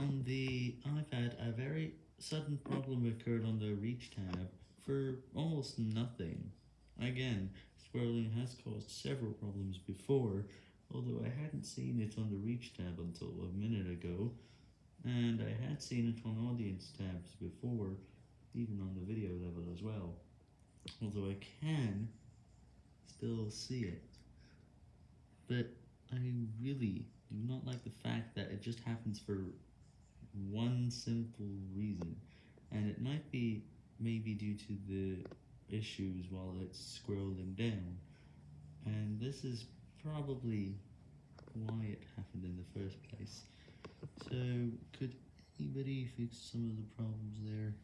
On the iPad, a very sudden problem occurred on the Reach tab for almost nothing. Again, scrolling has caused several problems before, although I hadn't seen it on the Reach tab until a minute ago, and I had seen it on Audience tabs before, even on the video level as well, although I can still see it. But I really do not like the fact that it just happens for one simple reason, and it might be maybe due to the issues while it's scrolling down, and this is probably why it happened in the first place. So, could anybody fix some of the problems there?